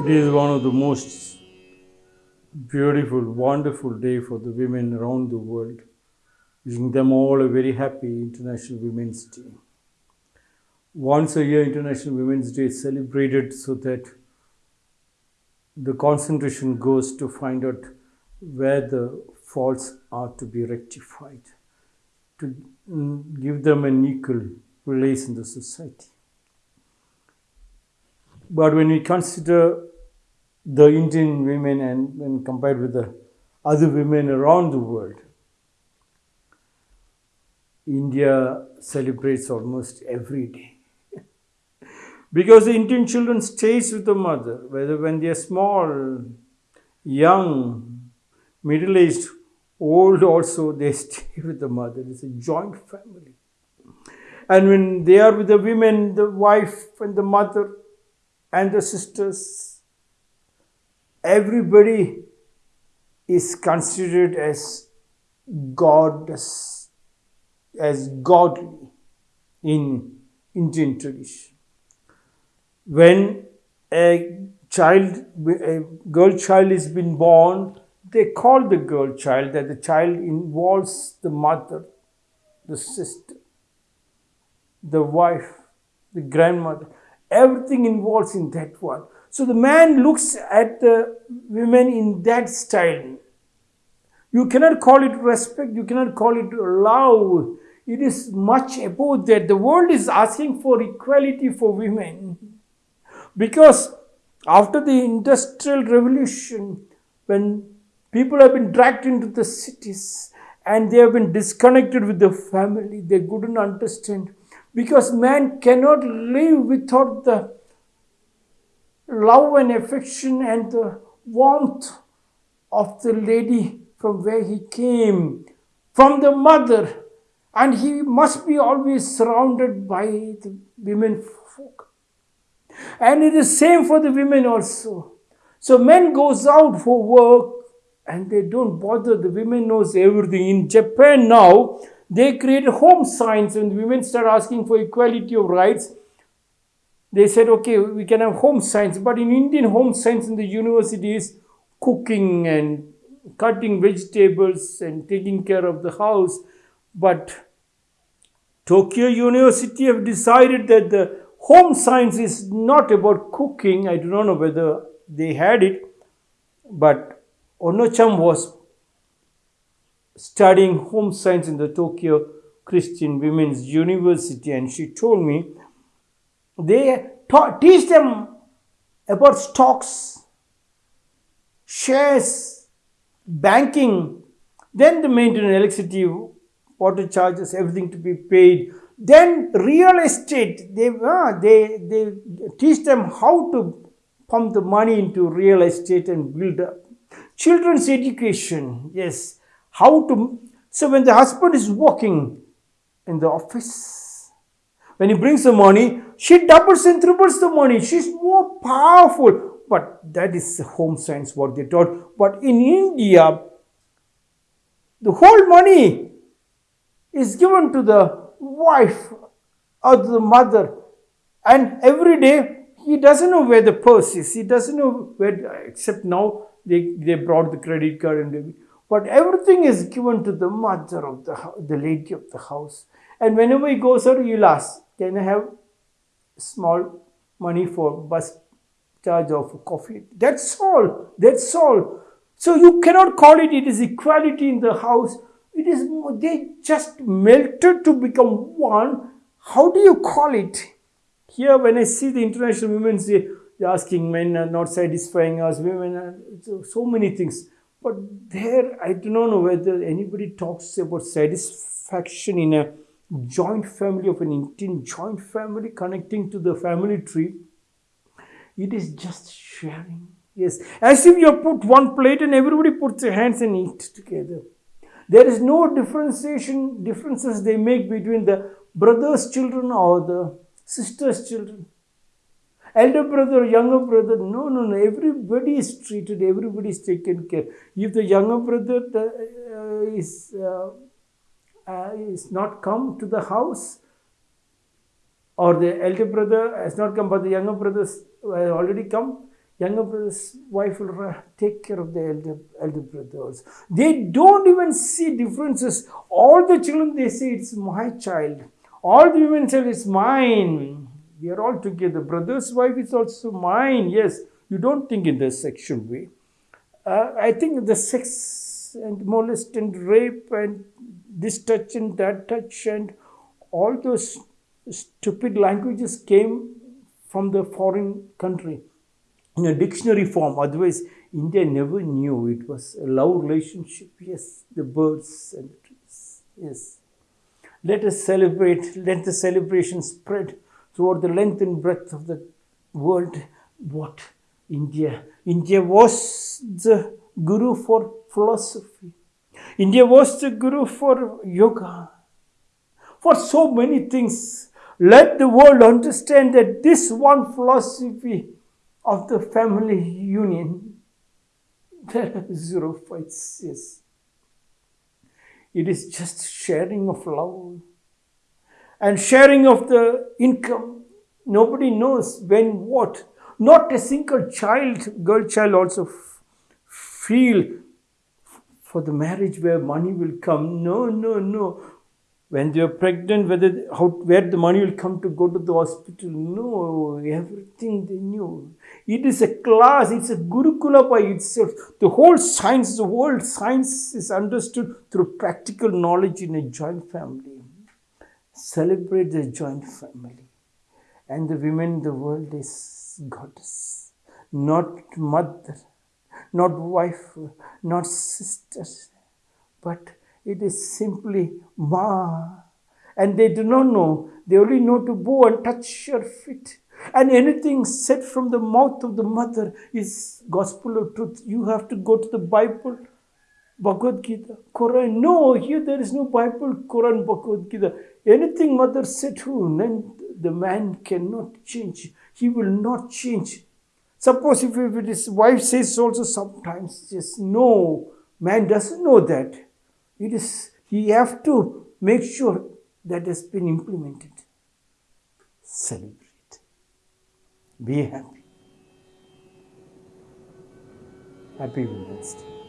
It is one of the most beautiful, wonderful day for the women around the world. Wishing them all a very happy International Women's Day. Once a year, International Women's Day is celebrated so that the concentration goes to find out where the faults are to be rectified, to give them an equal place in the society. But when we consider the Indian women and when compared with the other women around the world, India celebrates almost every day. because the Indian children stays with the mother, whether when they are small, young, middle-aged, old also, they stay with the mother. It's a joint family. And when they are with the women, the wife and the mother, and the sisters, everybody is considered as goddess, as godly in Indian tradition. When a child, a girl child is been born, they call the girl child that the child involves the mother, the sister, the wife, the grandmother everything involves in that one. So the man looks at the women in that style. You cannot call it respect, you cannot call it love. It is much above that. The world is asking for equality for women. Because after the industrial revolution, when people have been dragged into the cities and they have been disconnected with the family, they couldn't understand because man cannot live without the love and affection and the warmth of the lady from where he came, from the mother, and he must be always surrounded by the women folk. And it is same for the women also. So men goes out for work and they don't bother. The women knows everything. In Japan now, they create home science and women start asking for equality of rights. They said, okay, we can have home science, but in Indian home science in the universities, cooking and cutting vegetables and taking care of the house. But Tokyo University have decided that the home science is not about cooking. I do not know whether they had it, but Onocham was studying home science in the Tokyo Christian Women's University, and she told me they teach them about stocks, shares, banking, then the maintenance, electricity, water charges, everything to be paid. Then real estate, they, uh, they, they teach them how to pump the money into real estate and build up. Children's education, yes, how to. So when the husband is working in the office, when he brings the money, she doubles and triples the money. She's more powerful. But that is home science what they taught. But in India, the whole money is given to the wife or the mother. And every day, he doesn't know where the purse is. He doesn't know where, except now they, they brought the credit card and they, but everything is given to the mother of the the lady of the house. And whenever he goes out, he'll ask, Can I have small money for bus charge of coffee? That's all. That's all. So you cannot call it it is equality in the house. It is they just melted to become one. How do you call it? Here, when I see the international women say, they're asking men are not satisfying us, women are so, so many things. But there, I do not know whether anybody talks about satisfaction in a joint family of an Indian joint family connecting to the family tree. It is just sharing. Yes, as if you put one plate and everybody puts their hands and eat together. There is no differentiation, differences they make between the brother's children or the sister's children elder brother, younger brother. No, no, no. Everybody is treated, everybody is taken care. If the younger brother uh, is, uh, uh, is not come to the house, or the elder brother has not come, but the younger brother has already come, younger brother's wife will take care of the elder, elder brothers. They don't even see differences. All the children, they say, it's my child. All the women say, it's mine. We are all together. Brother's wife is also mine. Yes, you don't think in the sexual way. Uh, I think the sex and molest and rape and this touch and that touch and all those stupid languages came from the foreign country in a dictionary form. Otherwise, India never knew it was a love relationship. Yes, the birds and the trees. Yes. Let us celebrate, let the celebration spread throughout the length and breadth of the world. What? India. India was the guru for philosophy. India was the guru for yoga. For so many things. Let the world understand that this one philosophy of the family union, there are zero fights, yes. It is just sharing of love and sharing of the income. Nobody knows when what. Not a single child, girl child also feel for the marriage where money will come. No, no, no when they are pregnant, whether how where the money will come to go to the hospital. No, everything they knew. It is a class, it's a Gurukula by itself. The whole science, the whole science is understood through practical knowledge in a joint family. Celebrate the joint family. And the women in the world is goddess, not mother, not wife, not sister, but it is simply Ma. And they do not know. They only know to go and touch your feet. And anything said from the mouth of the mother is gospel of truth. You have to go to the Bible, Bhagavad Gita, Quran. No, here there is no Bible, Quran, Bhagavad Gita. Anything mother said to, then the man cannot change. He will not change. Suppose if, if his wife says also sometimes, just no, man doesn't know that. It is, he have to make sure that has been implemented. Celebrate. Be happy. Happy Women's Day.